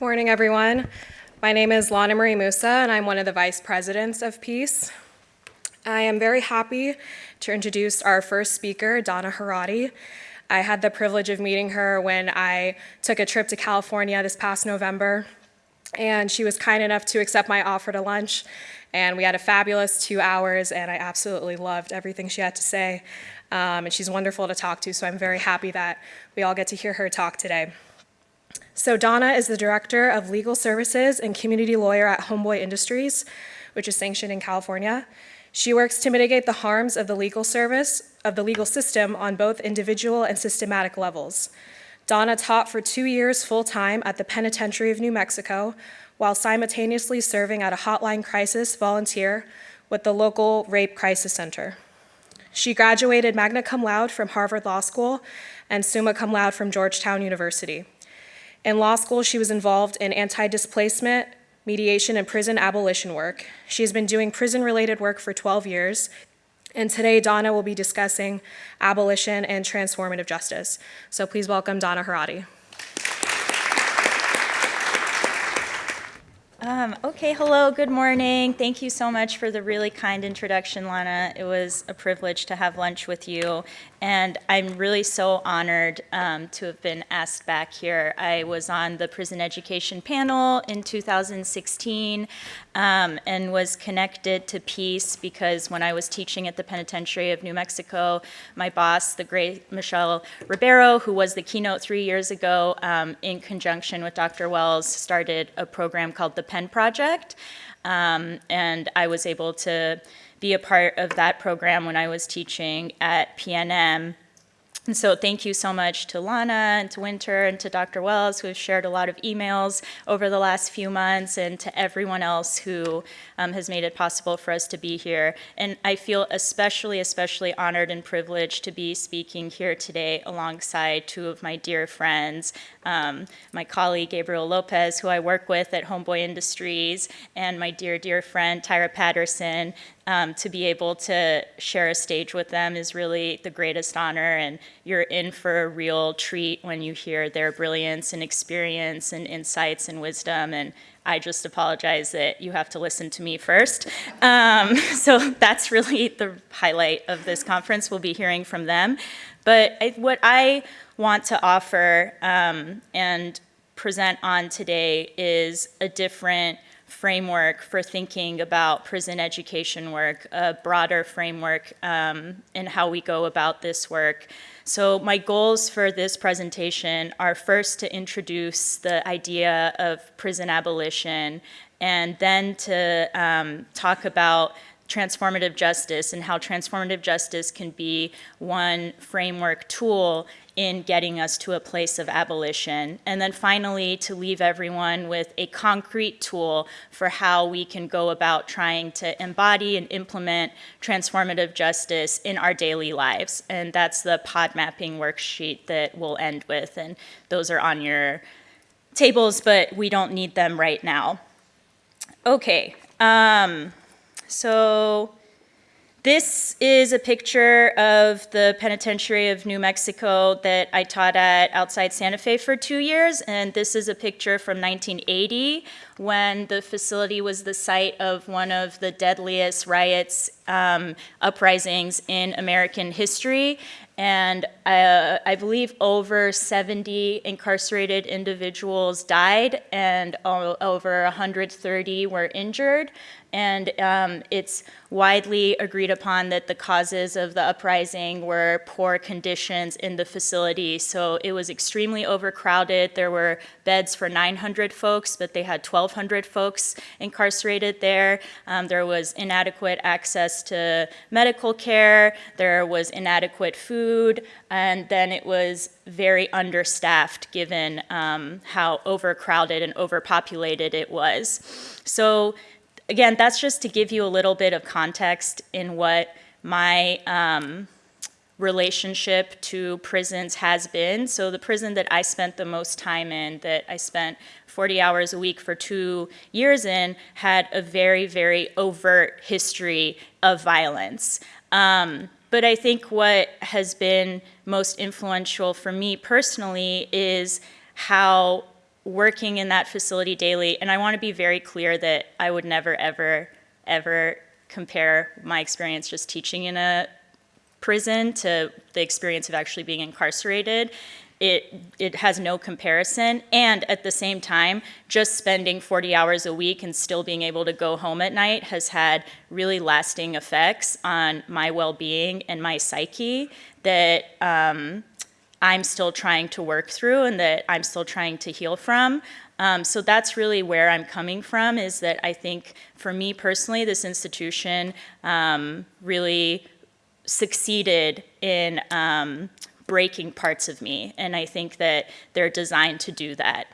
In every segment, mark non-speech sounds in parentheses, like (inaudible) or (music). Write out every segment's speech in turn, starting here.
Good morning, everyone. My name is Lana Marie Musa, and I'm one of the vice presidents of Peace. I am very happy to introduce our first speaker, Donna Harady. I had the privilege of meeting her when I took a trip to California this past November, and she was kind enough to accept my offer to lunch, and we had a fabulous two hours, and I absolutely loved everything she had to say, um, and she's wonderful to talk to, so I'm very happy that we all get to hear her talk today. So Donna is the Director of Legal Services and Community Lawyer at Homeboy Industries, which is sanctioned in California. She works to mitigate the harms of the legal service, of the legal system on both individual and systematic levels. Donna taught for two years full-time at the Penitentiary of New Mexico, while simultaneously serving at a hotline crisis volunteer with the local Rape Crisis Center. She graduated magna cum laude from Harvard Law School and summa cum laude from Georgetown University. In law school, she was involved in anti-displacement, mediation, and prison abolition work. She has been doing prison-related work for 12 years, and today Donna will be discussing abolition and transformative justice. So please welcome Donna Harady. Um, okay, hello, good morning. Thank you so much for the really kind introduction, Lana. It was a privilege to have lunch with you, and I'm really so honored um, to have been asked back here. I was on the prison education panel in 2016 um, and was connected to peace because when I was teaching at the Penitentiary of New Mexico, my boss, the great Michelle Ribeiro, who was the keynote three years ago, um, in conjunction with Dr. Wells, started a program called the Pen Project. Um, and I was able to be a part of that program when I was teaching at PNM. And so thank you so much to Lana and to Winter and to Dr. Wells who have shared a lot of emails over the last few months and to everyone else who um, has made it possible for us to be here. And I feel especially, especially honored and privileged to be speaking here today alongside two of my dear friends, um, my colleague Gabriel Lopez, who I work with at Homeboy Industries, and my dear, dear friend Tyra Patterson, um, to be able to share a stage with them is really the greatest honor and you're in for a real treat when you hear their brilliance and experience and insights and wisdom and I just apologize that you have to listen to me first. Um, (laughs) so that's really the highlight of this conference. We'll be hearing from them. But I, what I want to offer um, and present on today is a different framework for thinking about prison education work, a broader framework um, in how we go about this work. So my goals for this presentation are first to introduce the idea of prison abolition and then to um, talk about transformative justice and how transformative justice can be one framework tool in getting us to a place of abolition. And then finally, to leave everyone with a concrete tool for how we can go about trying to embody and implement transformative justice in our daily lives. And that's the pod mapping worksheet that we'll end with. And those are on your tables, but we don't need them right now. Okay, um, so this is a picture of the Penitentiary of New Mexico that I taught at outside Santa Fe for two years, and this is a picture from 1980 when the facility was the site of one of the deadliest riots, um, uprisings in American history. And uh, I believe over 70 incarcerated individuals died and over 130 were injured and um, it's widely agreed upon that the causes of the uprising were poor conditions in the facility. So it was extremely overcrowded. There were beds for 900 folks, but they had 1,200 folks incarcerated there. Um, there was inadequate access to medical care. There was inadequate food. And then it was very understaffed given um, how overcrowded and overpopulated it was. So again, that's just to give you a little bit of context in what my um, relationship to prisons has been. So the prison that I spent the most time in, that I spent 40 hours a week for two years in, had a very, very overt history of violence. Um, but I think what has been most influential for me personally is how working in that facility daily, and I want to be very clear that I would never, ever, ever compare my experience just teaching in a prison to the experience of actually being incarcerated. It, it has no comparison. And at the same time, just spending 40 hours a week and still being able to go home at night has had really lasting effects on my well being and my psyche that um, I'm still trying to work through and that I'm still trying to heal from. Um, so that's really where I'm coming from is that I think for me personally, this institution um, really succeeded in um, breaking parts of me. And I think that they're designed to do that.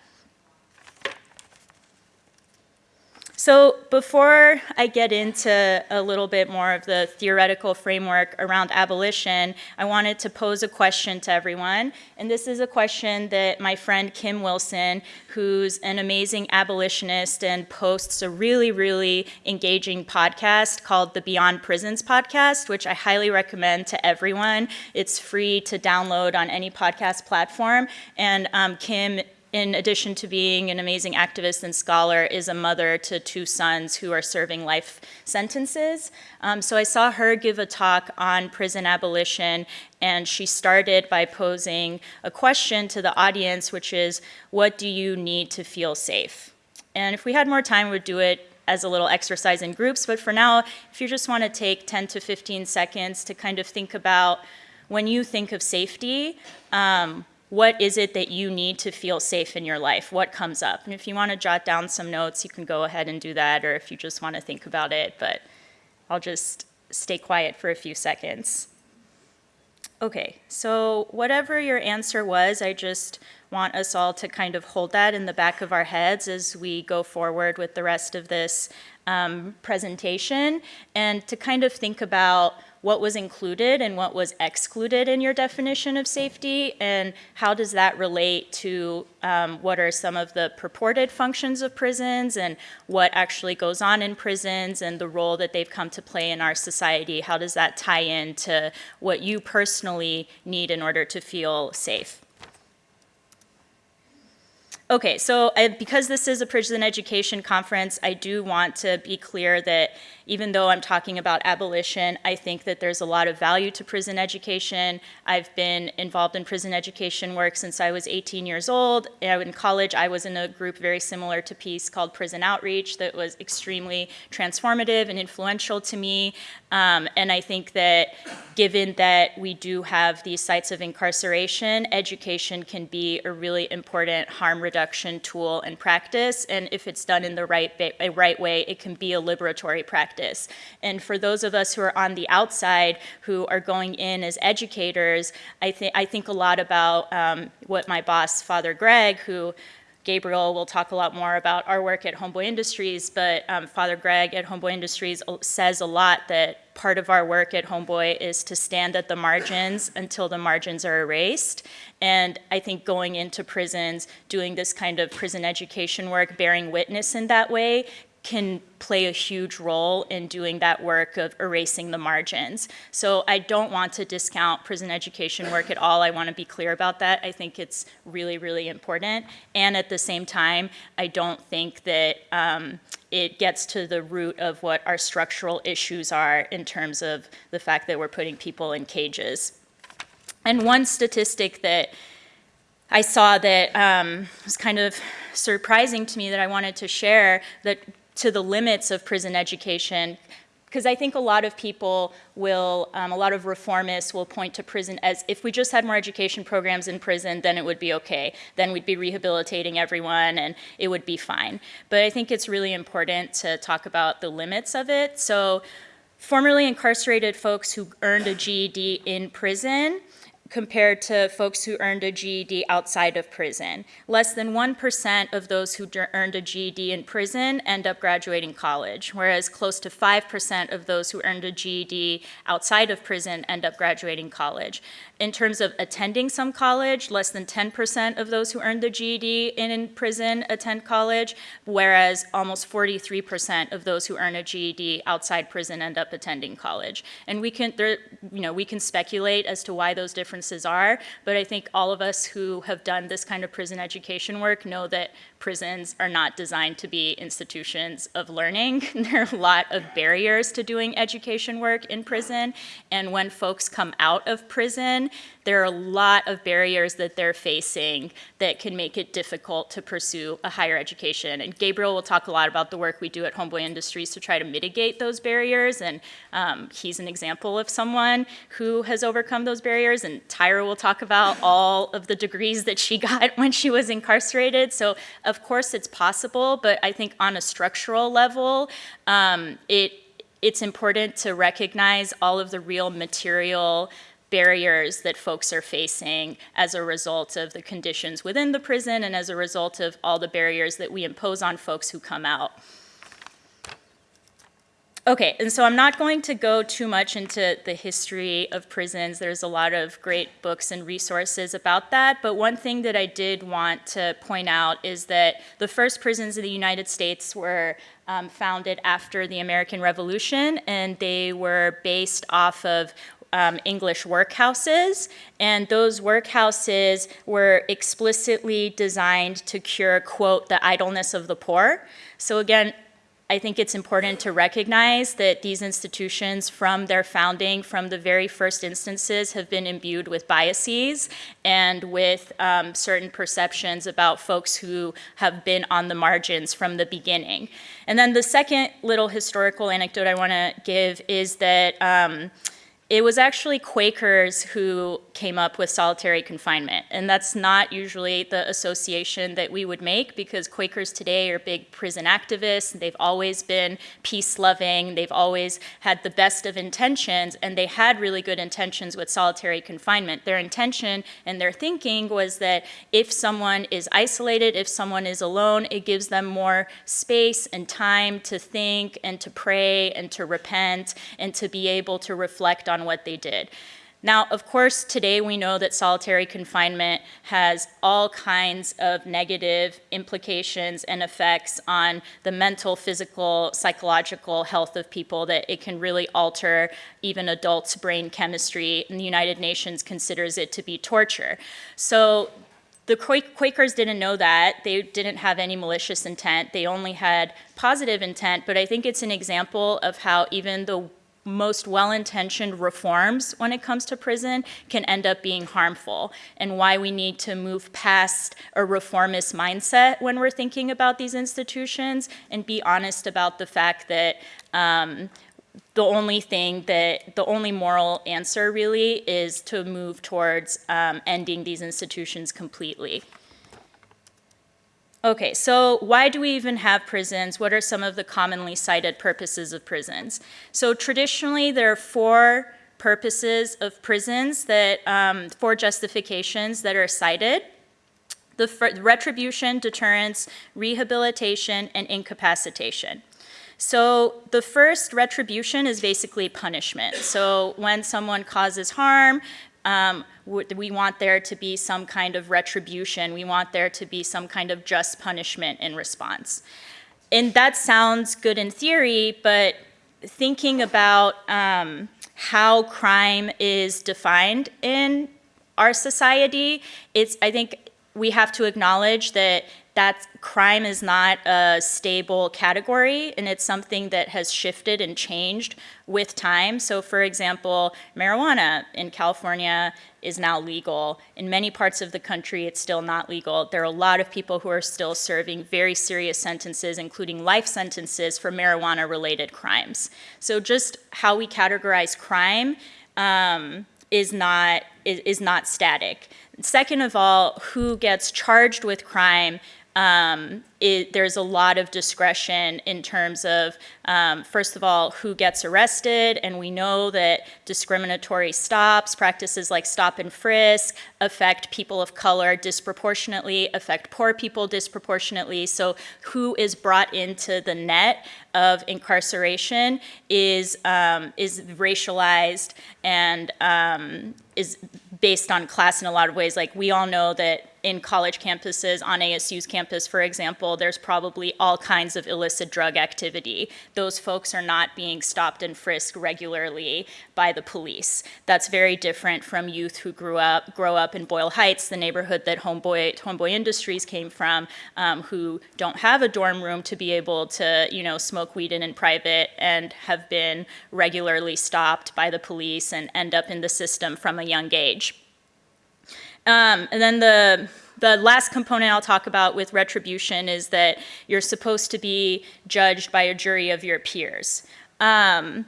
So before I get into a little bit more of the theoretical framework around abolition, I wanted to pose a question to everyone. And this is a question that my friend Kim Wilson, who's an amazing abolitionist and posts a really, really engaging podcast called the Beyond Prisons podcast, which I highly recommend to everyone. It's free to download on any podcast platform. And um, Kim in addition to being an amazing activist and scholar, is a mother to two sons who are serving life sentences. Um, so I saw her give a talk on prison abolition, and she started by posing a question to the audience, which is, what do you need to feel safe? And if we had more time, we'd do it as a little exercise in groups, but for now, if you just want to take 10 to 15 seconds to kind of think about when you think of safety, um, what is it that you need to feel safe in your life? What comes up? And if you want to jot down some notes, you can go ahead and do that, or if you just want to think about it, but I'll just stay quiet for a few seconds. Okay, so whatever your answer was, I just want us all to kind of hold that in the back of our heads as we go forward with the rest of this um, presentation and to kind of think about what was included and what was excluded in your definition of safety, and how does that relate to um, what are some of the purported functions of prisons and what actually goes on in prisons and the role that they've come to play in our society. How does that tie in to what you personally need in order to feel safe? Okay, so I, because this is a prison education conference, I do want to be clear that even though I'm talking about abolition, I think that there's a lot of value to prison education. I've been involved in prison education work since I was 18 years old. In college, I was in a group very similar to Peace called Prison Outreach that was extremely transformative and influential to me. Um, and I think that given that we do have these sites of incarceration, education can be a really important harm reduction tool and practice. And if it's done in the right, right way, it can be a liberatory practice practice. And for those of us who are on the outside who are going in as educators, I, th- I think a lot about um, what my boss, Father Greg, who Gabriel will talk a lot more about our work at Homeboy Industries, but um, Father Greg at Homeboy Industries says a lot that part of our work at Homeboy is to stand at the margins until the margins are erased. And I think going into prisons, doing this kind of prison education work, bearing witness in that way, can play a huge role in doing that work of erasing the margins. So I don't want to discount prison education work at all. I want to be clear about that. I think it's really, really important. And at the same time, I don't think that um, it gets to the root of what our structural issues are in terms of the fact that we're putting people in cages. And one statistic that I saw that um, was kind of surprising to me that I wanted to share that to the limits of prison education because I think a lot of people will, um, a lot of reformists will point to prison as if we just had more education programs in prison, then it would be okay. Then we'd be rehabilitating everyone and it would be fine. But I think it's really important to talk about the limits of it. So, formerly incarcerated folks who earned a GED in prison compared to folks who earned a GED outside of prison. Less than 1% of those who earned a GED in prison end up graduating college, whereas close to 5% of those who earned a GED outside of prison end up graduating college. In terms of attending some college, less than 10% of those who earned the GED in prison attend college, whereas almost 43% of those who earn a GED outside prison end up attending college. And we can, there, you know, we can speculate as to why those differences differences are. But I think all of us who have done this kind of prison education work know that prisons are not designed to be institutions of learning. (laughs) there are a lot of barriers to doing education work in prison. And when folks come out of prison, there are a lot of barriers that they're facing that can make it difficult to pursue a higher education. And Gabriel will talk a lot about the work we do at Homeboy Industries to try to mitigate those barriers. And um, he's an example of someone who has overcome those barriers. And Tyra will talk about all of the degrees that she (laughs) got when she was incarcerated. So of course it's possible, but I think on a structural level, um, it it's important to recognize all of the real material barriers that folks are facing as a result of the conditions within the prison and as a result of all the barriers that we impose on folks who come out. Okay, and so I'm not going to go too much into the history of prisons. There's a lot of great books and resources about that, but one thing that I did want to point out is that the first prisons in the United States were um, founded after the American Revolution, and they were based off of um, English workhouses, and those workhouses were explicitly designed to cure, quote, the idleness of the poor. So again, I think it's important to recognize that these institutions from their founding, from the very first instances, have been imbued with biases and with um, certain perceptions about folks who have been on the margins from the beginning. And then the second little historical anecdote I want to give is that um, it was actually Quakers who came up with solitary confinement. And that's not usually the association that we would make because Quakers today are big prison activists. They've always been peace loving. They've always had the best of intentions and they had really good intentions with solitary confinement. Their intention and their thinking was that if someone is isolated, if someone is alone, it gives them more space and time to think and to pray and to repent and to be able to reflect on what they did. Now, of course, today we know that solitary confinement has all kinds of negative implications and effects on the mental, physical, psychological health of people, that it can really alter even adults' brain chemistry, and the United Nations considers it to be torture. So the Quakers didn't know that. They didn't have any malicious intent. They only had positive intent, but I think it's an example of how even the most well-intentioned reforms when it comes to prison can end up being harmful and why we need to move past a reformist mindset when we're thinking about these institutions and be honest about the fact that um, the only thing that, the only moral answer really is to move towards um, ending these institutions completely. Okay, so why do we even have prisons? What are some of the commonly cited purposes of prisons? So traditionally, there are four purposes of prisons that, um, four justifications that are cited. The retribution, deterrence, rehabilitation, and incapacitation. So the first retribution is basically punishment. So when someone causes harm, um, we want there to be some kind of retribution. We want there to be some kind of just punishment in response. And that sounds good in theory, but thinking about um, how crime is defined in our society, it's, I think we have to acknowledge that that crime is not a stable category and it's something that has shifted and changed with time. So for example, marijuana in California is now legal. In many parts of the country, it's still not legal. There are a lot of people who are still serving very serious sentences, including life sentences for marijuana-related crimes. So just how we categorize crime um, is not is, is not static. Second of all, who gets charged with crime um, it, there's a lot of discretion in terms of, um, first of all, who gets arrested, and we know that discriminatory stops, practices like stop and frisk, affect people of color disproportionately, affect poor people disproportionately. So who is brought into the net of incarceration is, um, is racialized and um, is based on class in a lot of ways. Like we all know that in college campuses, on ASU's campus, for example, there's probably all kinds of illicit drug activity. Those folks are not being stopped and frisked regularly by the police. That's very different from youth who grew up, grow up in Boyle Heights, the neighborhood that Homeboy, Homeboy Industries came from, um, who don't have a dorm room to be able to, you know, smoke weed in in private and have been regularly stopped by the police and end up in the system from a young age. Um, and then the the last component I'll talk about with retribution is that you're supposed to be judged by a jury of your peers. Um,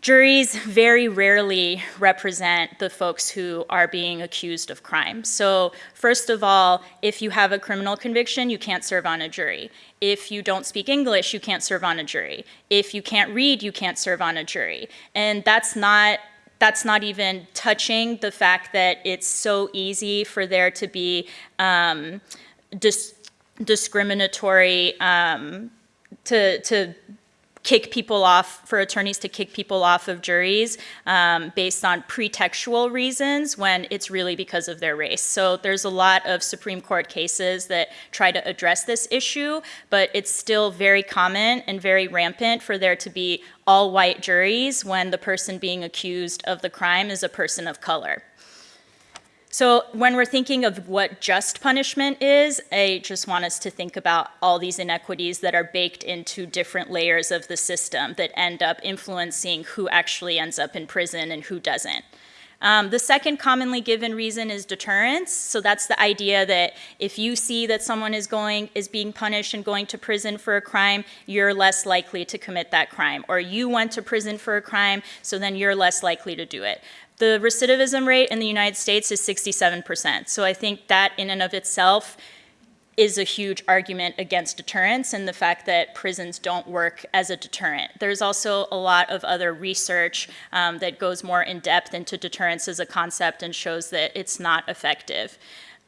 juries very rarely represent the folks who are being accused of crime. So first of all, if you have a criminal conviction, you can't serve on a jury. If you don't speak English, you can't serve on a jury. If you can't read, you can't serve on a jury. And that's not that's not even touching the fact that it's so easy for there to be um, dis discriminatory um, to, to kick people off, for attorneys to kick people off of juries um, based on pretextual reasons when it's really because of their race. So there's a lot of Supreme Court cases that try to address this issue, but it's still very common and very rampant for there to be all white juries when the person being accused of the crime is a person of color. So when we're thinking of what just punishment is, I just want us to think about all these inequities that are baked into different layers of the system that end up influencing who actually ends up in prison and who doesn't. Um, the second commonly given reason is deterrence. So that's the idea that if you see that someone is going is being punished and going to prison for a crime, you're less likely to commit that crime. Or you went to prison for a crime, so then you're less likely to do it. The recidivism rate in the United States is 67%. So I think that in and of itself is a huge argument against deterrence and the fact that prisons don't work as a deterrent. There's also a lot of other research um, that goes more in depth into deterrence as a concept and shows that it's not effective.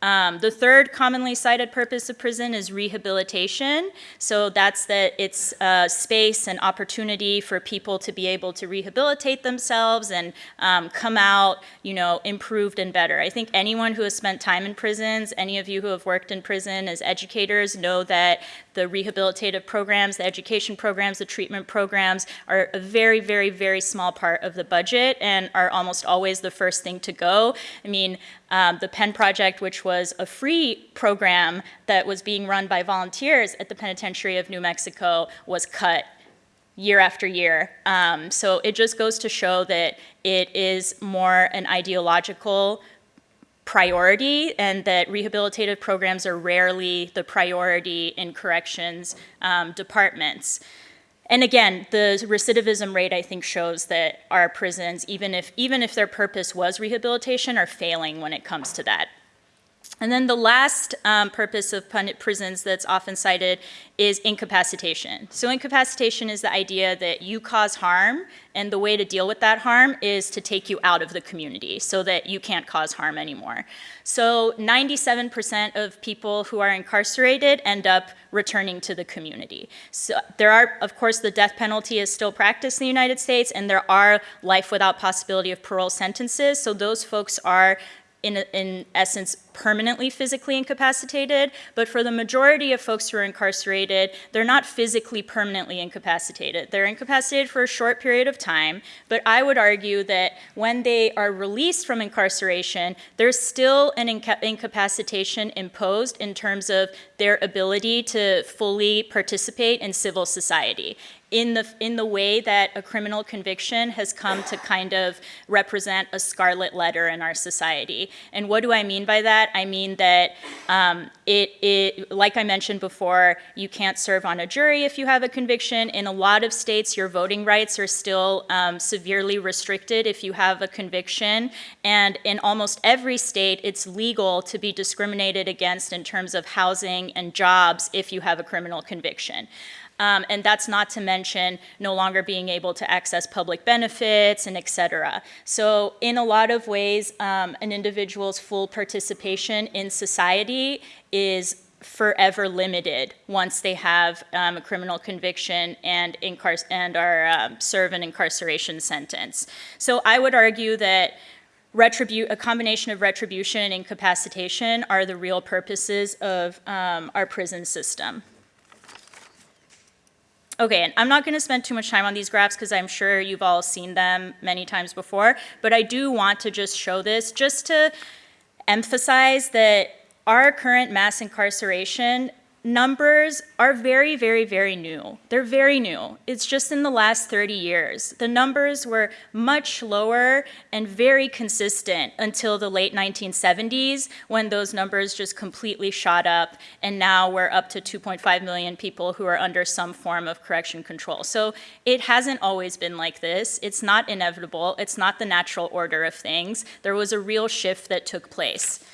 Um, the third commonly cited purpose of prison is rehabilitation. So that's that it's uh, space and opportunity for people to be able to rehabilitate themselves and um, come out, you know, improved and better. I think anyone who has spent time in prisons, any of you who have worked in prison as educators know that the rehabilitative programs, the education programs, the treatment programs are a very, very, very small part of the budget and are almost always the first thing to go. I mean, um, the Pen Project, which was a free program that was being run by volunteers at the Penitentiary of New Mexico, was cut year after year. Um, so it just goes to show that it is more an ideological priority and that rehabilitative programs are rarely the priority in corrections um, departments. And again, the recidivism rate I think shows that our prisons, even if, even if their purpose was rehabilitation, are failing when it comes to that. And then the last um, purpose of prisons that's often cited is incapacitation. So incapacitation is the idea that you cause harm and the way to deal with that harm is to take you out of the community so that you can't cause harm anymore. So 97% of people who are incarcerated end up returning to the community. So there are, of course, the death penalty is still practiced in the United States and there are life without possibility of parole sentences. So those folks are in, in essence, permanently physically incapacitated, but for the majority of folks who are incarcerated, they're not physically permanently incapacitated. They're incapacitated for a short period of time, but I would argue that when they are released from incarceration, there's still an inca incapacitation imposed in terms of their ability to fully participate in civil society in the, in the way that a criminal conviction has come to kind of represent a scarlet letter in our society. And what do I mean by that? I mean that um, it, it, like I mentioned before, you can't serve on a jury if you have a conviction. In a lot of states, your voting rights are still um, severely restricted if you have a conviction. And in almost every state, it's legal to be discriminated against in terms of housing and jobs if you have a criminal conviction. Um, and that's not to mention no longer being able to access public benefits and et cetera. So in a lot of ways, um, an individual's full participation in society is forever limited once they have um, a criminal conviction and, and are um, serve an incarceration sentence. So I would argue that a combination of retribution and incapacitation are the real purposes of um, our prison system. Okay, and I'm not going to spend too much time on these graphs because I'm sure you've all seen them many times before, but I do want to just show this just to emphasize that our current mass incarceration numbers are very, very, very new. They're very new. It's just in the last 30 years. The numbers were much lower and very consistent until the late 1970s when those numbers just completely shot up and now we're up to 2.5 million people who are under some form of correction control. So it hasn't always been like this. It's not inevitable. It's not the natural order of things. There was a real shift that took place.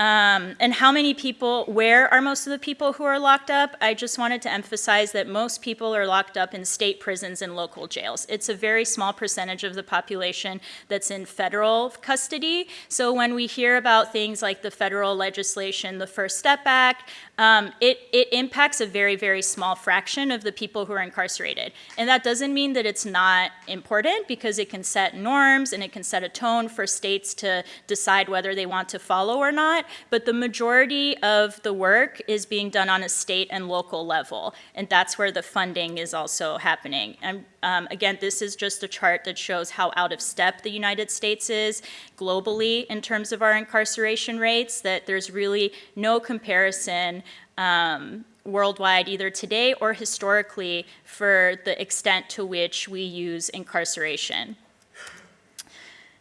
Um, and how many people, where are most of the people who are locked up? I just wanted to emphasize that most people are locked up in state prisons and local jails. It's a very small percentage of the population that's in federal custody. So when we hear about things like the federal legislation, the First Step Act, um, it, it impacts a very, very small fraction of the people who are incarcerated. And that doesn't mean that it's not important because it can set norms and it can set a tone for states to decide whether they want to follow or not. But the majority of the work is being done on a state and local level. And that's where the funding is also happening. And um, again, this is just a chart that shows how out of step the United States is globally in terms of our incarceration rates, that there's really no comparison um, worldwide, either today or historically, for the extent to which we use incarceration.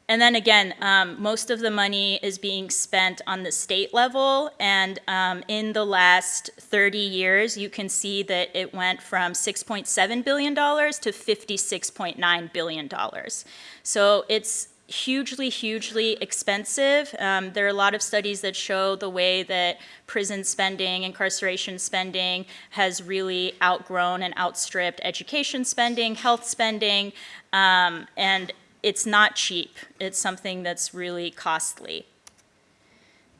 And then again, um, most of the money is being spent on the state level. And um, in the last 30 years, you can see that it went from $6.7 billion to $56.9 billion. So it's hugely, hugely expensive. Um, there are a lot of studies that show the way that prison spending, incarceration spending has really outgrown and outstripped education spending, health spending, um, and it's not cheap. It's something that's really costly.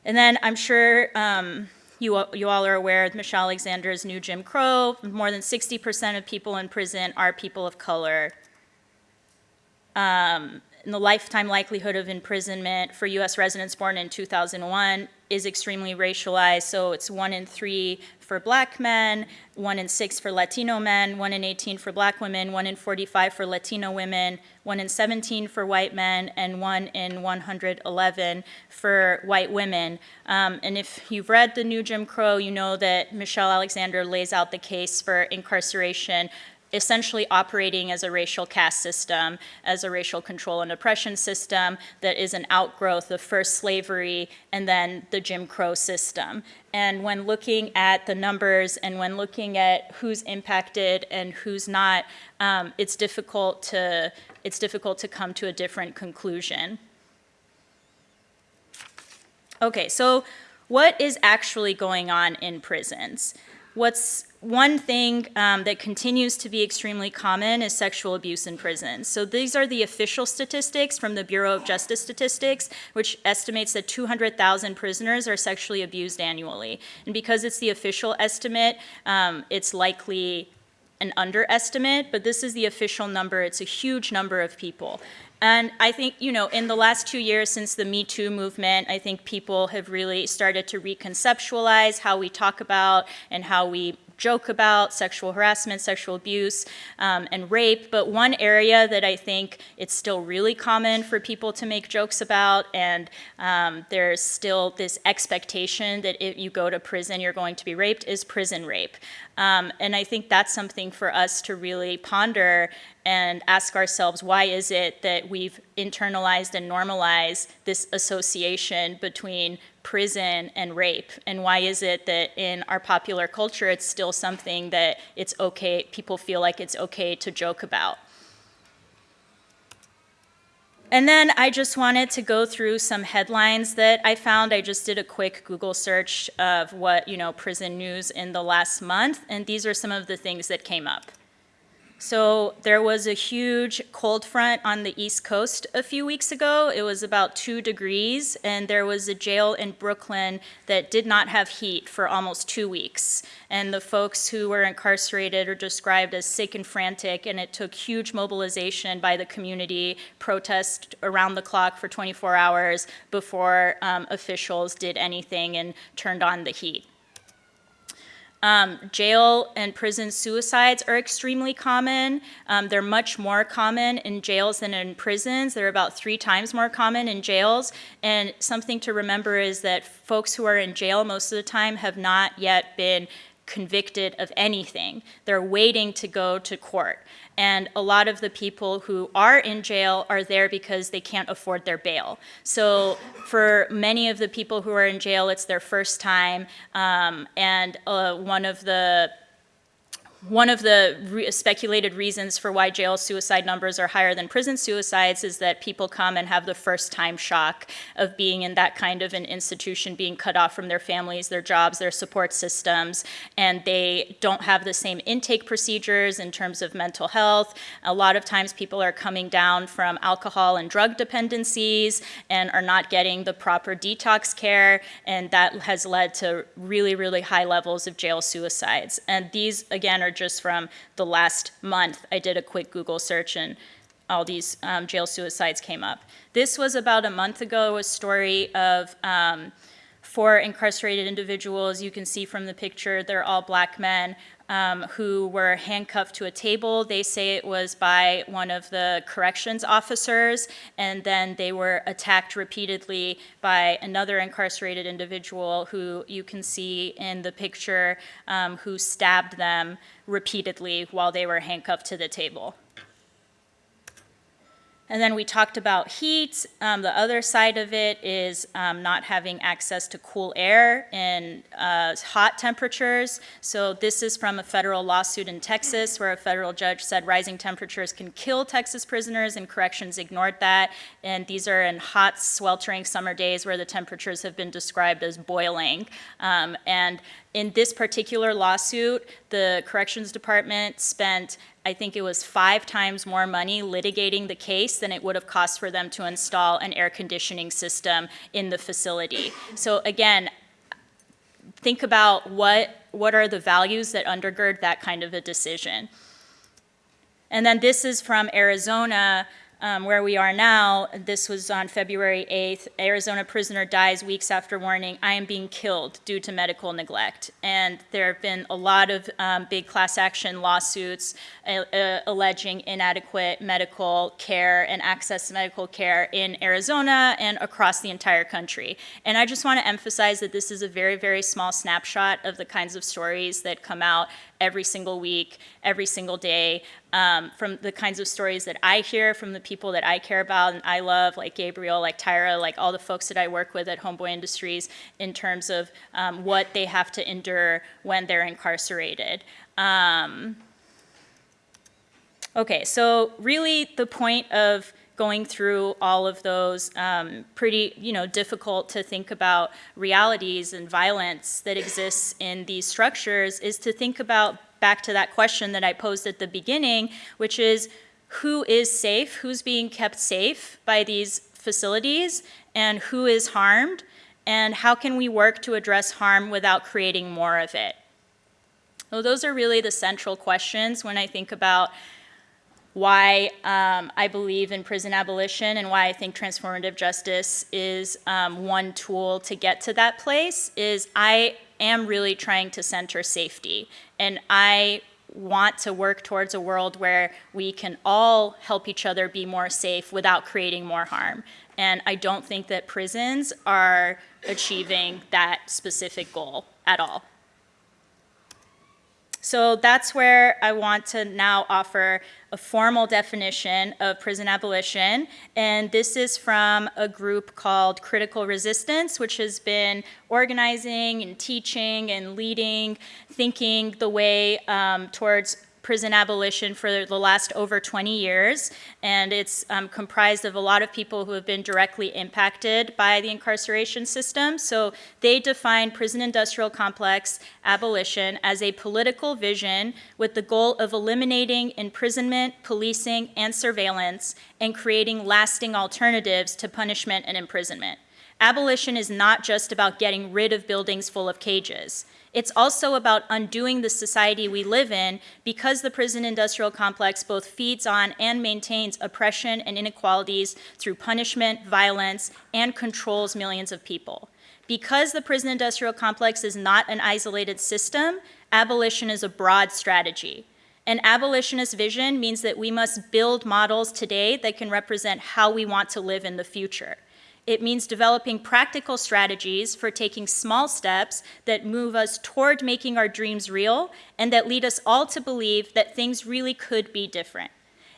And then I'm sure um, you, you all are aware of Michelle Alexander's new Jim Crow. More than 60% of people in prison are people of color. Um, the lifetime likelihood of imprisonment for U.S. residents born in 2001 is extremely racialized, so it's one in three for black men, one in six for Latino men, one in 18 for black women, one in 45 for Latino women, one in 17 for white men, and one in 111 for white women. Um, and if you've read the new Jim Crow, you know that Michelle Alexander lays out the case for incarceration essentially operating as a racial caste system, as a racial control and oppression system that is an outgrowth of first slavery and then the Jim Crow system. And when looking at the numbers and when looking at who's impacted and who's not, um, it's difficult to it's difficult to come to a different conclusion. Okay, so what is actually going on in prisons? What's one thing um, that continues to be extremely common is sexual abuse in prisons. So these are the official statistics from the Bureau of Justice Statistics, which estimates that 200,000 prisoners are sexually abused annually. And because it's the official estimate, um, it's likely an underestimate, but this is the official number. It's a huge number of people. And I think, you know, in the last two years since the Me Too movement, I think people have really started to reconceptualize how we talk about and how we joke about sexual harassment, sexual abuse, um, and rape. But one area that I think it's still really common for people to make jokes about, and um, there's still this expectation that if you go to prison, you're going to be raped, is prison rape. Um, and I think that's something for us to really ponder and ask ourselves why is it that we've internalized and normalized this association between prison and rape and why is it that in our popular culture it's still something that it's okay people feel like it's okay to joke about and then I just wanted to go through some headlines that I found. I just did a quick Google search of what, you know, prison news in the last month, and these are some of the things that came up. So there was a huge cold front on the East Coast a few weeks ago. It was about two degrees, and there was a jail in Brooklyn that did not have heat for almost two weeks. And the folks who were incarcerated are described as sick and frantic, and it took huge mobilization by the community, protest around the clock for 24 hours before um, officials did anything and turned on the heat. Um, jail and prison suicides are extremely common. Um, they're much more common in jails than in prisons. They're about three times more common in jails. And something to remember is that folks who are in jail most of the time have not yet been convicted of anything. They're waiting to go to court. And a lot of the people who are in jail are there because they can't afford their bail. So for many of the people who are in jail, it's their first time. Um, and uh, one of the one of the re speculated reasons for why jail suicide numbers are higher than prison suicides is that people come and have the first time shock of being in that kind of an institution, being cut off from their families, their jobs, their support systems, and they don't have the same intake procedures in terms of mental health. A lot of times people are coming down from alcohol and drug dependencies and are not getting the proper detox care, and that has led to really, really high levels of jail suicides. And these, again, are are just from the last month. I did a quick Google search and all these um, jail suicides came up. This was about a month ago, a story of um, four incarcerated individuals. You can see from the picture, they're all black men um, who were handcuffed to a table. They say it was by one of the corrections officers, and then they were attacked repeatedly by another incarcerated individual who you can see in the picture um, who stabbed them repeatedly while they were handcuffed to the table. And then we talked about heat. Um, the other side of it is um, not having access to cool air in uh, hot temperatures. So this is from a federal lawsuit in Texas where a federal judge said rising temperatures can kill Texas prisoners and corrections ignored that. And these are in hot, sweltering summer days where the temperatures have been described as boiling. Um, and in this particular lawsuit, the corrections department spent I think it was five times more money litigating the case than it would have cost for them to install an air conditioning system in the facility. So again, think about what, what are the values that undergird that kind of a decision. And then this is from Arizona, um, where we are now, this was on February 8th, Arizona prisoner dies weeks after warning, I am being killed due to medical neglect. And there have been a lot of um, big class action lawsuits uh, alleging inadequate medical care and access to medical care in Arizona and across the entire country. And I just want to emphasize that this is a very, very small snapshot of the kinds of stories that come out every single week, every single day, um, from the kinds of stories that I hear from the people that I care about and I love, like Gabriel, like Tyra, like all the folks that I work with at Homeboy Industries in terms of um, what they have to endure when they're incarcerated. Um, okay, so really the point of going through all of those um, pretty, you know, difficult to think about realities and violence that exists in these structures is to think about back to that question that I posed at the beginning, which is who is safe, who's being kept safe by these facilities, and who is harmed, and how can we work to address harm without creating more of it? So those are really the central questions when I think about why um, I believe in prison abolition and why I think transformative justice is um, one tool to get to that place is I am really trying to center safety. And I want to work towards a world where we can all help each other be more safe without creating more harm. And I don't think that prisons are achieving that specific goal at all. So that's where I want to now offer a formal definition of prison abolition. And this is from a group called Critical Resistance, which has been organizing and teaching and leading, thinking the way um, towards prison abolition for the last over 20 years, and it's um, comprised of a lot of people who have been directly impacted by the incarceration system. So they define prison industrial complex abolition as a political vision with the goal of eliminating imprisonment, policing, and surveillance, and creating lasting alternatives to punishment and imprisonment. Abolition is not just about getting rid of buildings full of cages. It's also about undoing the society we live in because the prison industrial complex both feeds on and maintains oppression and inequalities through punishment, violence, and controls millions of people. Because the prison industrial complex is not an isolated system, abolition is a broad strategy. An abolitionist vision means that we must build models today that can represent how we want to live in the future. It means developing practical strategies for taking small steps that move us toward making our dreams real and that lead us all to believe that things really could be different.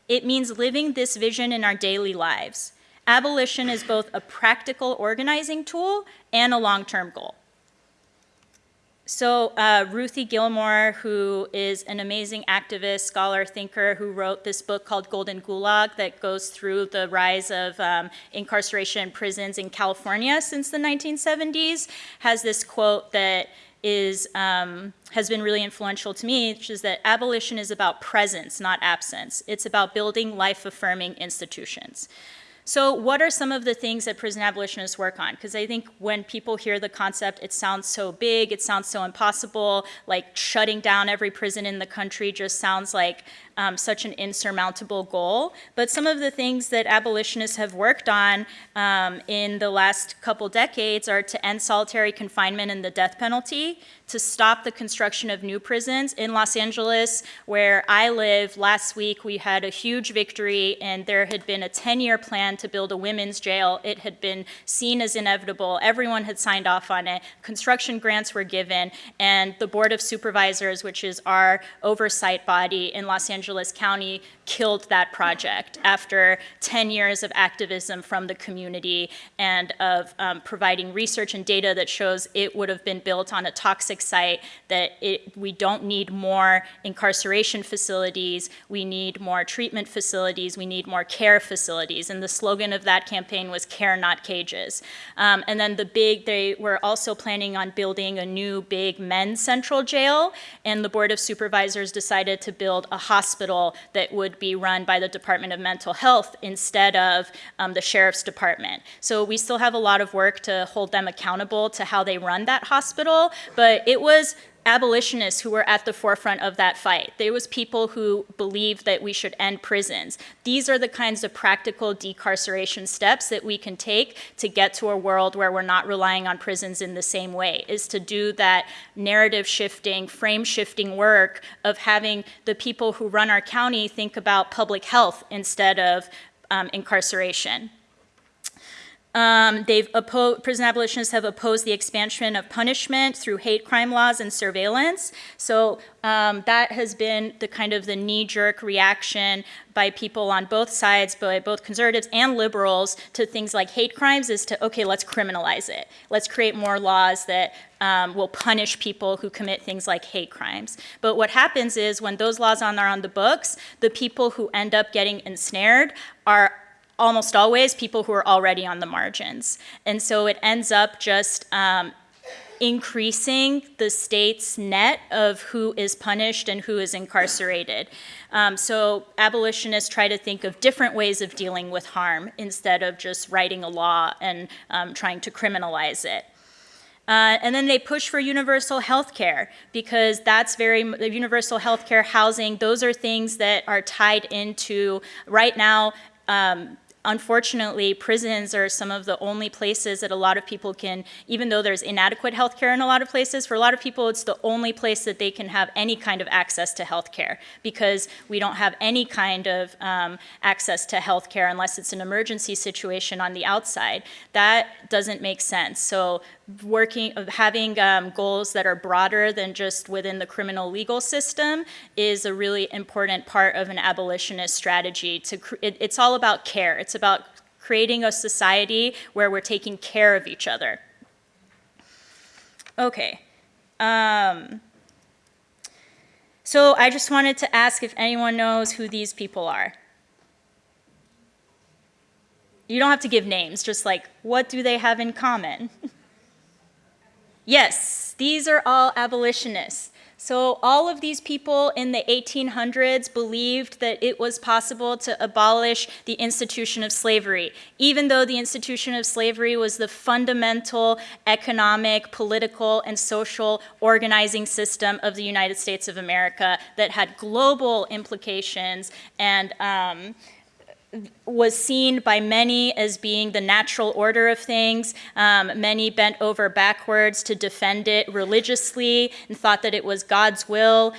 It means living this vision in our daily lives. Abolition is both a practical organizing tool and a long-term goal. So uh, Ruthie Gilmore, who is an amazing activist, scholar, thinker, who wrote this book called Golden Gulag that goes through the rise of um, incarceration in prisons in California since the 1970s, has this quote that is um, has been really influential to me, which is that abolition is about presence, not absence. It's about building life-affirming institutions. So what are some of the things that prison abolitionists work on? Because I think when people hear the concept, it sounds so big, it sounds so impossible, like shutting down every prison in the country just sounds like um, such an insurmountable goal. But some of the things that abolitionists have worked on um, in the last couple decades are to end solitary confinement and the death penalty, to stop the construction of new prisons. In Los Angeles, where I live, last week we had a huge victory and there had been a 10-year plan to build a women's jail. It had been seen as inevitable. Everyone had signed off on it. Construction grants were given and the Board of Supervisors, which is our oversight body in Los Angeles County, killed that project after 10 years of activism from the community and of um, providing research and data that shows it would have been built on a toxic site, that it, we don't need more incarceration facilities, we need more treatment facilities, we need more care facilities. And the slogan of that campaign was care, not cages. Um, and then the big, they were also planning on building a new big men's central jail, and the Board of Supervisors decided to build a hospital that would be run by the Department of Mental Health instead of um, the Sheriff's Department. So we still have a lot of work to hold them accountable to how they run that hospital, but it was abolitionists who were at the forefront of that fight. There was people who believed that we should end prisons. These are the kinds of practical decarceration steps that we can take to get to a world where we're not relying on prisons in the same way, is to do that narrative shifting, frame shifting work of having the people who run our county think about public health instead of um, incarceration. Um, they've opposed, prison abolitionists have opposed the expansion of punishment through hate crime laws and surveillance. So um, that has been the kind of the knee-jerk reaction by people on both sides, by both conservatives and liberals, to things like hate crimes is to, okay, let's criminalize it. Let's create more laws that um, will punish people who commit things like hate crimes. But what happens is when those laws are on the books, the people who end up getting ensnared are almost always people who are already on the margins. And so it ends up just um, increasing the state's net of who is punished and who is incarcerated. Um, so abolitionists try to think of different ways of dealing with harm instead of just writing a law and um, trying to criminalize it. Uh, and then they push for universal health care because that's very, universal health care housing, those are things that are tied into, right now, um, unfortunately, prisons are some of the only places that a lot of people can, even though there's inadequate health care in a lot of places, for a lot of people it's the only place that they can have any kind of access to health care because we don't have any kind of um, access to health care unless it's an emergency situation on the outside. That doesn't make sense. So working, having um, goals that are broader than just within the criminal legal system is a really important part of an abolitionist strategy. To it, it's all about care. It's about creating a society where we're taking care of each other. Okay. Um, So I just wanted to ask if anyone knows who these people are. You don't have to give names, just like, what do they have in common? (laughs) yes, these are all abolitionists. So all of these people in the 1800s believed that it was possible to abolish the institution of slavery, even though the institution of slavery was the fundamental economic, political, and social organizing system of the United States of America that had global implications and um, was seen by many as being the natural order of things. Um, many bent over backwards to defend it religiously and thought that it was God's will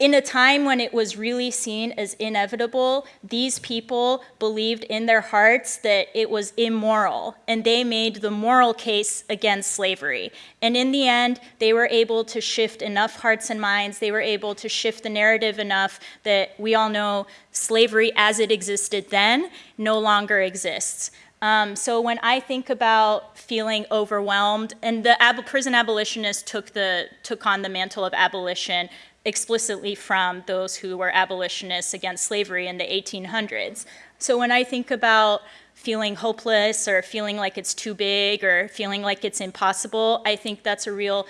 in a time when it was really seen as inevitable, these people believed in their hearts that it was immoral, and they made the moral case against slavery. And in the end, they were able to shift enough hearts and minds, they were able to shift the narrative enough that we all know slavery as it existed then no longer exists. Um, so when I think about feeling overwhelmed, and the ab prison abolitionists took the took on the mantle of abolition explicitly from those who were abolitionists against slavery in the 1800s. So when I think about feeling hopeless or feeling like it's too big or feeling like it's impossible, I think that's a real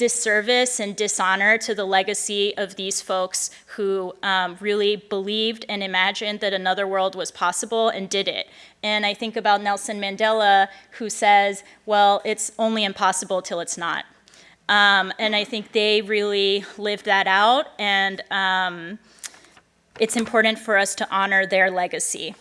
disservice and dishonor to the legacy of these folks who um, really believed and imagined that another world was possible and did it. And I think about Nelson Mandela who says, well, it's only impossible till it's not. Um, and I think they really lived that out, and um, it's important for us to honor their legacy.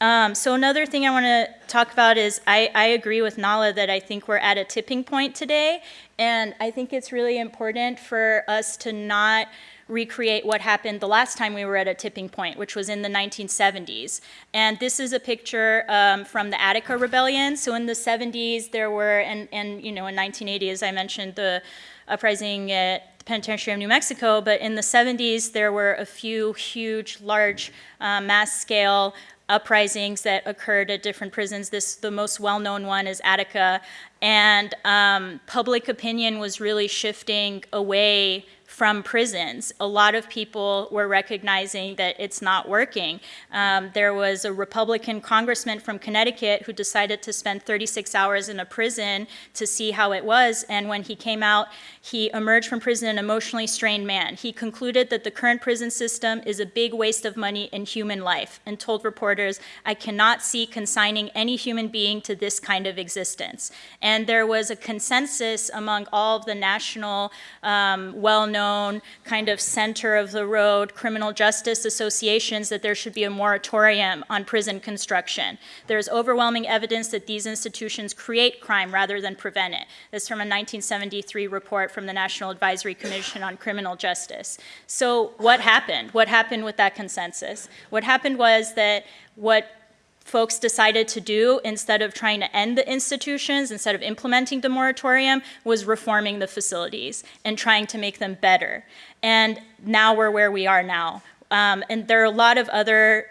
Um, so another thing I want to talk about is I, I, agree with Nala that I think we're at a tipping point today, and I think it's really important for us to not recreate what happened the last time we were at a tipping point, which was in the 1970s. And this is a picture um, from the Attica Rebellion. So in the 70s, there were, and, and you know, in 1980, as I mentioned, the uprising at the Penitentiary of New Mexico, but in the 70s, there were a few huge, large, uh, mass-scale uprisings that occurred at different prisons. This, the most well-known one is Attica, and um, public opinion was really shifting away from prisons. A lot of people were recognizing that it's not working. Um, there was a Republican congressman from Connecticut who decided to spend 36 hours in a prison to see how it was, and when he came out, he emerged from prison an emotionally strained man. He concluded that the current prison system is a big waste of money and human life, and told reporters, I cannot see consigning any human being to this kind of existence. And there was a consensus among all of the national, um, well-known known kind of center of the road criminal justice associations that there should be a moratorium on prison construction. There's overwhelming evidence that these institutions create crime rather than prevent it. This is from a 1973 report from the National Advisory Commission on Criminal Justice. So what happened? What happened with that consensus? What happened was that what folks decided to do instead of trying to end the institutions, instead of implementing the moratorium, was reforming the facilities and trying to make them better. And now we're where we are now. Um, and there are a lot of other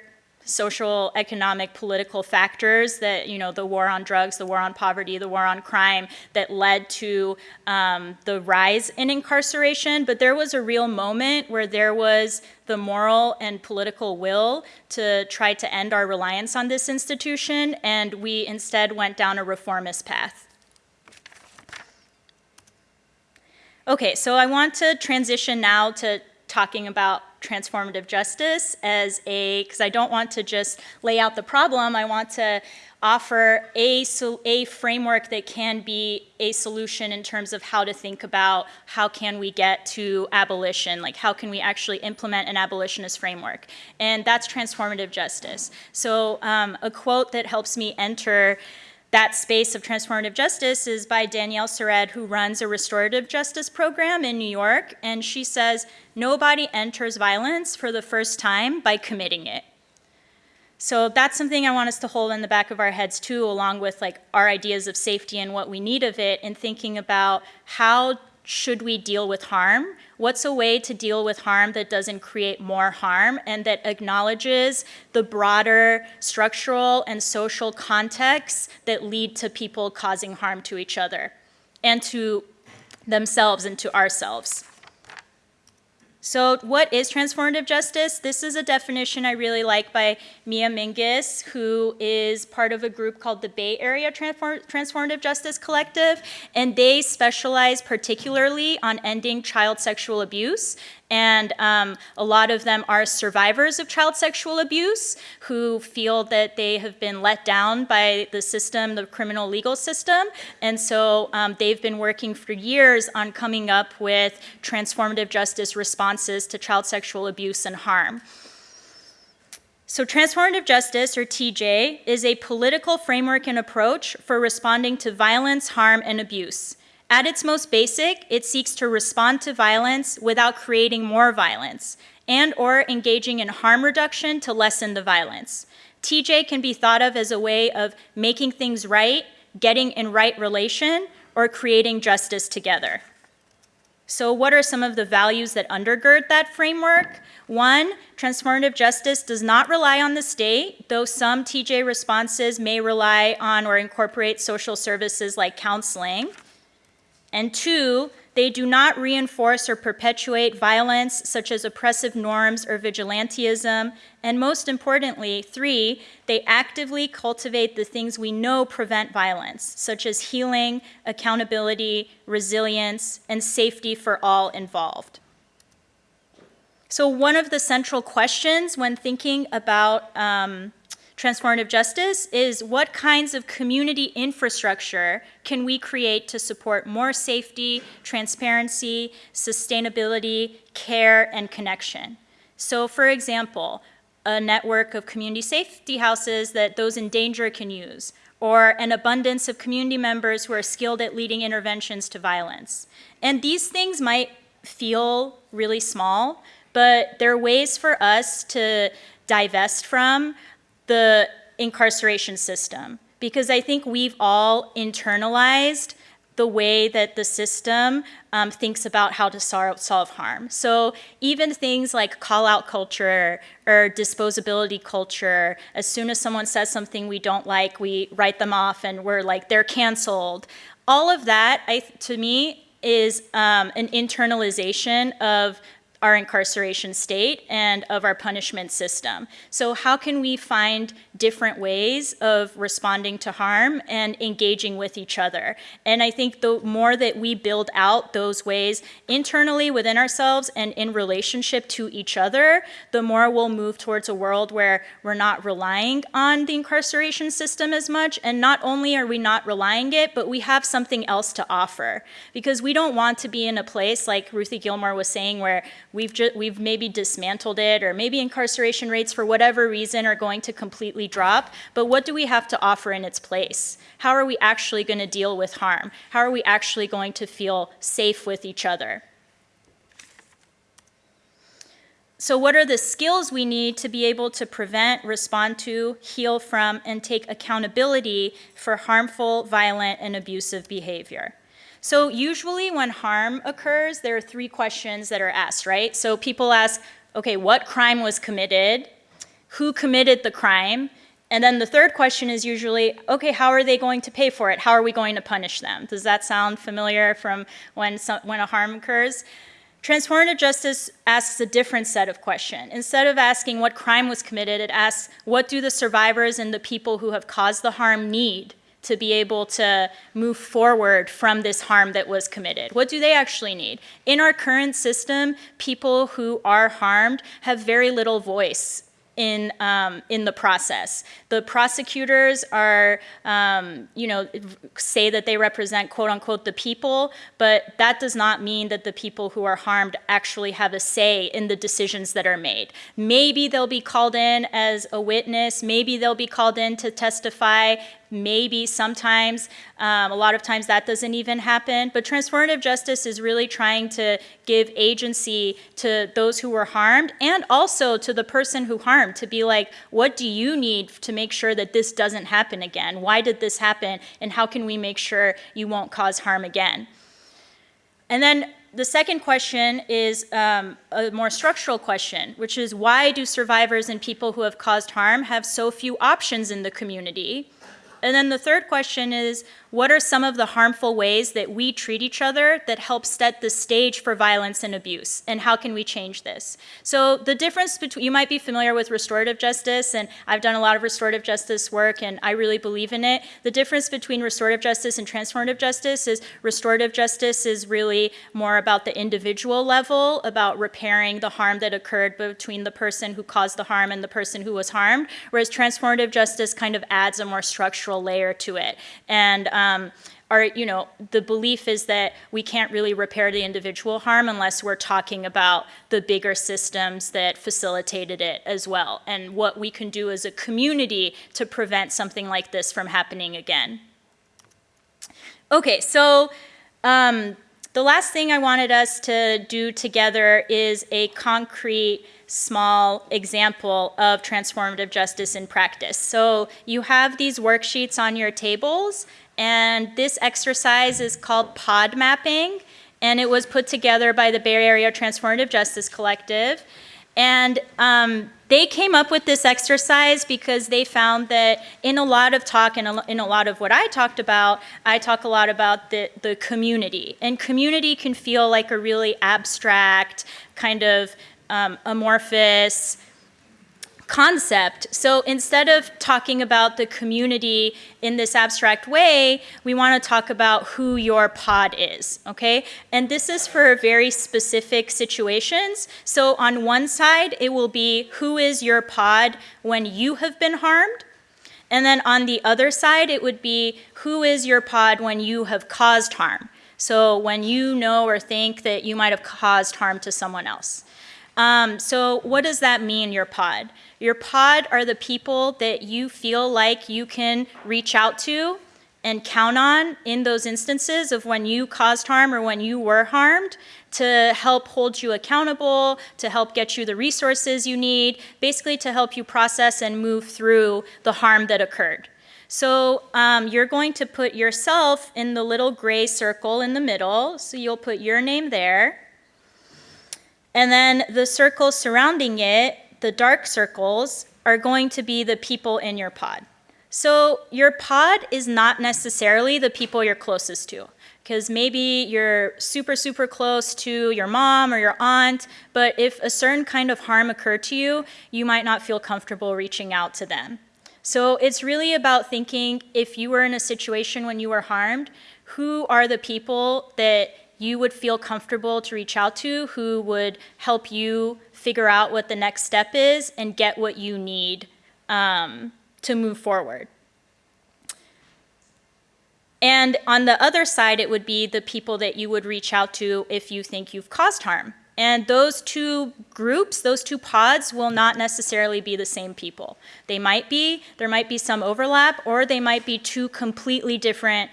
social, economic, political factors that, you know, the war on drugs, the war on poverty, the war on crime that led to um, the rise in incarceration. But there was a real moment where there was the moral and political will to try to end our reliance on this institution, and we instead went down a reformist path. Okay, so I want to transition now to talking about transformative justice as a, because I don't want to just lay out the problem, I want to offer a, a framework that can be a solution in terms of how to think about how can we get to abolition, like how can we actually implement an abolitionist framework. And that's transformative justice. So um, a quote that helps me enter that space of transformative justice is by Danielle Sered, who runs a restorative justice program in New York. And she says, nobody enters violence for the first time by committing it. So that's something I want us to hold in the back of our heads too, along with like our ideas of safety and what we need of it, and thinking about how should we deal with harm? What's a way to deal with harm that doesn't create more harm and that acknowledges the broader structural and social contexts that lead to people causing harm to each other and to themselves and to ourselves? So what is transformative justice? This is a definition I really like by Mia Mingus, who is part of a group called the Bay Area Transform- Transformative Justice Collective, and they specialize particularly on ending child sexual abuse. And um, a lot of them are survivors of child sexual abuse who feel that they have been let down by the system, the criminal legal system. And so um, they've been working for years on coming up with transformative justice responses to child sexual abuse and harm. So, transformative justice, or TJ, is a political framework and approach for responding to violence, harm, and abuse. At its most basic, it seeks to respond to violence without creating more violence and or engaging in harm reduction to lessen the violence. TJ can be thought of as a way of making things right, getting in right relation, or creating justice together. So, what are some of the values that undergird that framework? One, transformative justice does not rely on the state, though some TJ responses may rely on or incorporate social services like counseling. And two, they do not reinforce or perpetuate violence such as oppressive norms or vigilantism. And most importantly, three, they actively cultivate the things we know prevent violence, such as healing, accountability, resilience, and safety for all involved. So, one of the central questions when thinking about um, transformative justice is what kinds of community infrastructure can we create to support more safety, transparency, sustainability, care, and connection? So, for example, a network of community safety houses that those in danger can use, or an abundance of community members who are skilled at leading interventions to violence. And these things might feel really small, but they're ways for us to divest from the incarceration system because I think we've all internalized the way that the system um, thinks about how to solve, harm. So even things like call out culture or disposability culture, as soon as someone says something we don't like, we write them off and we're like, they're canceled. All of that, I, to me, is um, an internalization of our incarceration state and of our punishment system. So, how can we find different ways of responding to harm and engaging with each other? And I think the more that we build out those ways internally within ourselves and in relationship to each other, the more we'll move towards a world where we're not relying on the incarceration system as much. And not only are we not relying it, but we have something else to offer. Because we don't want to be in a place like Ruthie Gilmore was saying where we've we've maybe dismantled it or maybe incarceration rates for whatever reason are going to completely drop but what do we have to offer in its place? How are we actually going to deal with harm? How are we actually going to feel safe with each other? So, what are the skills we need to be able to prevent, respond to, heal from, and take accountability for harmful, violent, and abusive behavior? So usually when harm occurs, there are three questions that are asked, right? So people ask, okay, what crime was committed? Who committed the crime? And then the third question is usually, okay, how are they going to pay for it? How are we going to punish them? Does that sound familiar from when, some, when a harm occurs? Transformative justice asks a different set of questions. Instead of asking what crime was committed, it asks what do the survivors and the people who have caused the harm need? To be able to move forward from this harm that was committed? What do they actually need? In our current system, people who are harmed have very little voice in um, in the process. The prosecutors are, um, you know, say that they represent quote unquote the people, but that does not mean that the people who are harmed actually have a say in the decisions that are made. Maybe they'll be called in as a witness. Maybe they'll be called in to testify maybe sometimes um, a lot of times that doesn't even happen. But transformative justice is really trying to give agency to those who were harmed and also to the person who harmed to be like what do you need to make sure that this doesn't happen again? Why did this happen? And how can we make sure you won't cause harm again? And then the second question is um, a more structural question, which is why do survivors and people who have caused harm have so few options in the community? And then the third question is what are some of the harmful ways that we treat each other that help set the stage for violence and abuse, and how can we change this? So the difference between, you might be familiar with restorative justice, and I've done a lot of restorative justice work, and I really believe in it. The difference between restorative justice and transformative justice is restorative justice is really more about the individual level, about repairing the harm that occurred between the person who caused the harm and the person who was harmed, whereas transformative justice kind of adds a more structural layer to it. And um, our, you know, the belief is that we can't really repair the individual harm unless we're talking about the bigger systems that facilitated it as well, and what we can do as a community to prevent something like this from happening again. Okay, so um, the last thing I wanted us to do together is a concrete small example of transformative justice in practice. So you have these worksheets on your tables, and this exercise is called pod mapping, and it was put together by the Bay Area Transformative Justice Collective. And um, they came up with this exercise because they found that in a lot of talk and in a lot of what I talked about, I talk a lot about the, the community. And community can feel like a really abstract, kind of um, amorphous concept. So instead of talking about the community in this abstract way, we want to talk about who your pod is, okay? And this is for very specific situations. So on one side, it will be who is your pod when you have been harmed? And then on the other side, it would be who is your pod when you have caused harm? So when you know or think that you might have caused harm to someone else. Um, so what does that mean, your pod? Your pod are the people that you feel like you can reach out to and count on in those instances of when you caused harm or when you were harmed to help hold you accountable, to help get you the resources you need, basically to help you process and move through the harm that occurred. So um, you're going to put yourself in the little gray circle in the middle. So you'll put your name there. And then the circles surrounding it, the dark circles, are going to be the people in your pod. So your pod is not necessarily the people you're closest to because maybe you're super, super close to your mom or your aunt, but if a certain kind of harm occurred to you, you might not feel comfortable reaching out to them. So it's really about thinking if you were in a situation when you were harmed, who are the people that you would feel comfortable to reach out to who would help you figure out what the next step is and get what you need um, to move forward. And on the other side, it would be the people that you would reach out to if you think you've caused harm. And those two groups, those two pods will not necessarily be the same people. They might be, there might be some overlap, or they might be two completely different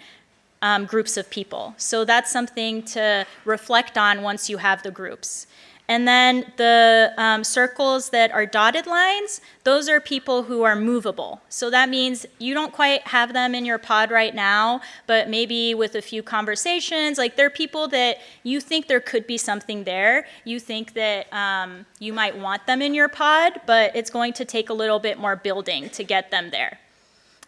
um, groups of people. So that's something to reflect on once you have the groups. And then the um, circles that are dotted lines, those are people who are movable. So that means you don't quite have them in your pod right now, but maybe with a few conversations, like they're people that you think there could be something there. You think that um, you might want them in your pod, but it's going to take a little bit more building to get them there.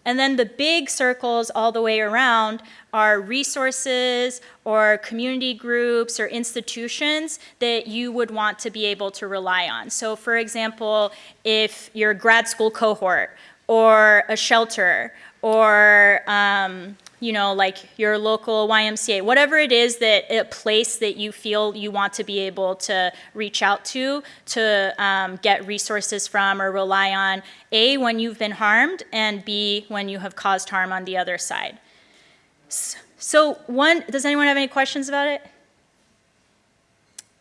And then the big circles all the way around are resources or community groups or institutions that you would want to be able to rely on. So for example, if you're grad school cohort or a shelter or um, you know, like your local YMCA, whatever it is that a place that you feel you want to be able to reach out to to um, get resources from or rely on, A, when you've been harmed, and B, when you have caused harm on the other side. So one, does anyone have any questions about it?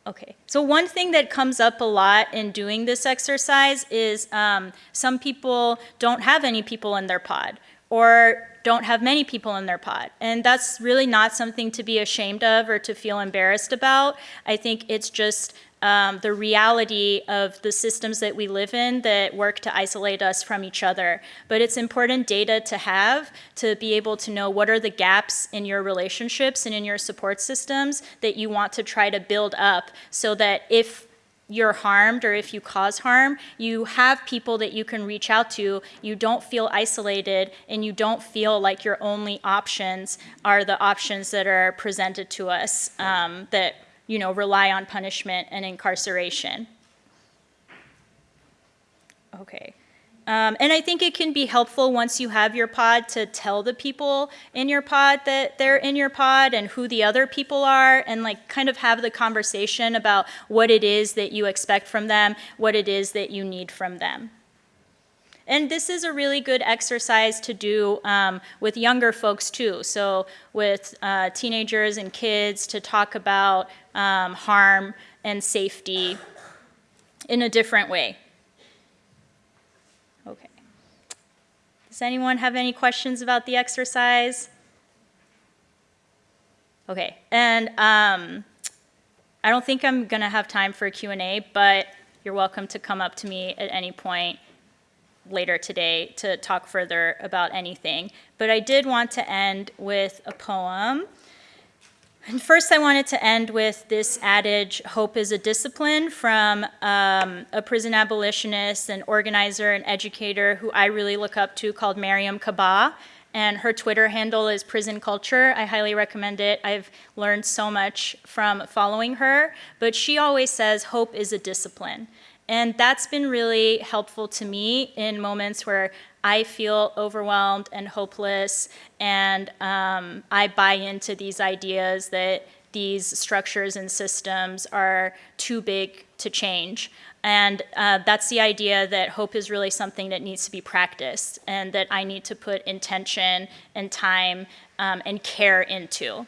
Okay, so one thing that comes up a lot in doing this exercise is um, some people don't have any people in their pod, or don't have many people in their pod. And that's really not something to be ashamed of or to feel embarrassed about. I think it's just um, the reality of the systems that we live in that work to isolate us from each other. But it's important data to have to be able to know what are the gaps in your relationships and in your support systems that you want to try to build up so that if you're harmed or if you cause harm, you have people that you can reach out to. You don't feel isolated and you don't feel like your only options are the options that are presented to us um, that, you know, rely on punishment and incarceration. Okay. Um, and I think it can be helpful once you have your pod to tell the people in your pod that they're in your pod and who the other people are and like kind of have the conversation about what it is that you expect from them, what it is that you need from them. And this is a really good exercise to do um, with younger folks too. So with uh, teenagers and kids to talk about um, harm and safety in a different way. Okay. Does anyone have any questions about the exercise? Okay, and um, I don't think I'm gonna have time for a Q&A, but you're welcome to come up to me at any point later today to talk further about anything. But I did want to end with a poem. And first, I wanted to end with this adage, hope is a discipline, from um, a prison abolitionist, an organizer, and educator who I really look up to called Mariame Kaba. And her Twitter handle is Prison Culture. I highly recommend it. I've learned so much from following her. But she always says, hope is a discipline. And that's been really helpful to me in moments where I feel overwhelmed and hopeless, and um, I buy into these ideas that these structures and systems are too big to change. And uh, that's the idea that hope is really something that needs to be practiced and that I need to put intention and time um, and care into.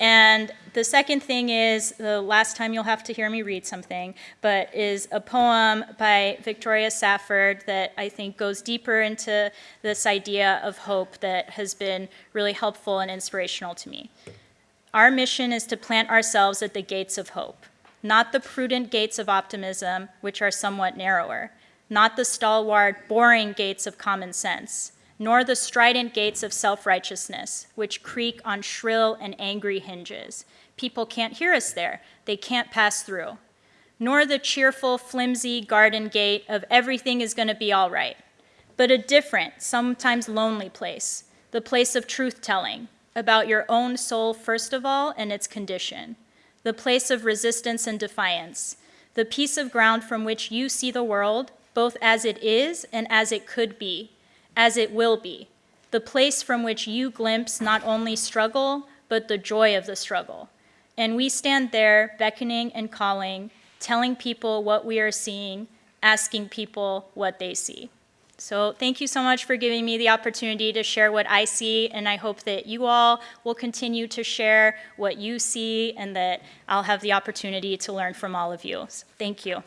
And the second thing is, the last time you'll have to hear me read something, but is a poem by Victoria Safford that I think goes deeper into this idea of hope that has been really helpful and inspirational to me. Our mission is to plant ourselves at the gates of hope, not the prudent gates of optimism, which are somewhat narrower, not the stalwart, boring gates of common sense, nor the strident gates of self-righteousness, which creak on shrill and angry hinges. People can't hear us there. They can't pass through. Nor the cheerful, flimsy garden gate of everything is going to be all right, but a different, sometimes lonely place, the place of truth-telling about your own soul first of all and its condition, the place of resistance and defiance, the piece of ground from which you see the world, both as it is and as it could be, as it will be, the place from which you glimpse not only struggle, but the joy of the struggle. And we stand there beckoning and calling, telling people what we are seeing, asking people what they see. So thank you so much for giving me the opportunity to share what I see, and I hope that you all will continue to share what you see and that I'll have the opportunity to learn from all of you. So thank you.